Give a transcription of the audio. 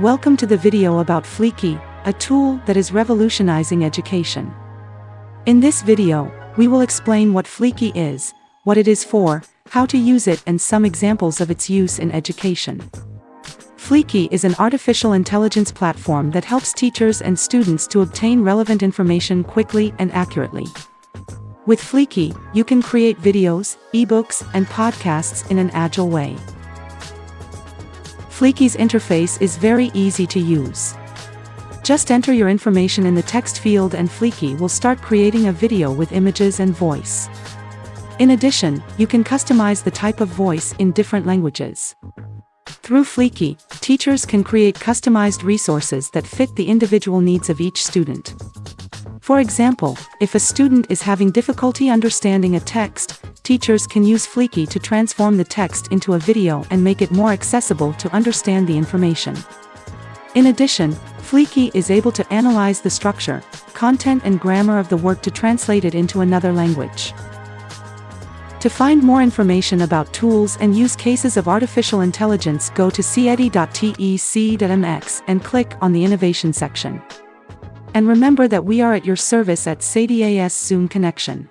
Welcome to the video about Fliki, a tool that is revolutionizing education. In this video, we will explain what Fliki is, what it is for, how to use it and some examples of its use in education. Fliki is an artificial intelligence platform that helps teachers and students to obtain relevant information quickly and accurately. With Fliki, you can create videos, ebooks, and podcasts in an agile way. Fliki's interface is very easy to use. Just enter your information in the text field and Fliki will start creating a video with images and voice. In addition, you can customize the type of voice in different languages. Through Fliki, teachers can create customized resources that fit the individual needs of each student. For example, if a student is having difficulty understanding a text, teachers can use Fliki to transform the text into a video and make it more accessible to understand the information. In addition, Fliki is able to analyze the structure, content and grammar of the work to translate it into another language. To find more information about tools and use cases of artificial intelligence go to cedi.tec.mx and click on the Innovation section. And remember that we are at your service at SADIAS Zoom Connection.